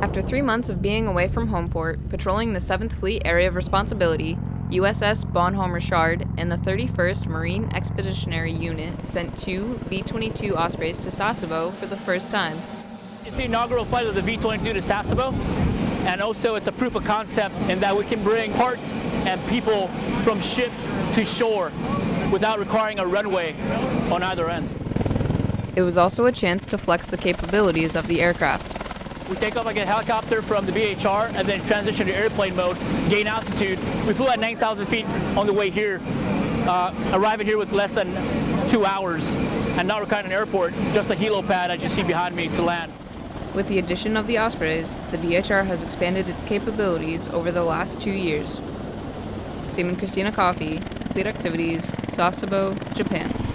After three months of being away from Homeport, patrolling the 7th Fleet Area of Responsibility, USS Bonhomme Richard and the 31st Marine Expeditionary Unit sent two V 22 Ospreys to Sasebo for the first time. It's the inaugural flight of the V 22 to Sasebo, and also it's a proof of concept in that we can bring parts and people from ship to shore without requiring a runway on either end. It was also a chance to flex the capabilities of the aircraft. We take off like a helicopter from the BHR and then transition to airplane mode, gain altitude. We flew at 9,000 feet on the way here, uh, arriving here with less than two hours, and now we're kind of an airport, just a helipad as you see behind me to land. With the addition of the Ospreys, the BHR has expanded its capabilities over the last two years. Seaman Christina Coffey, Fleet Activities, Sasebo, Japan.